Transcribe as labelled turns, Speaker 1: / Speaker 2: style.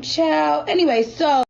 Speaker 1: child. Anyway, so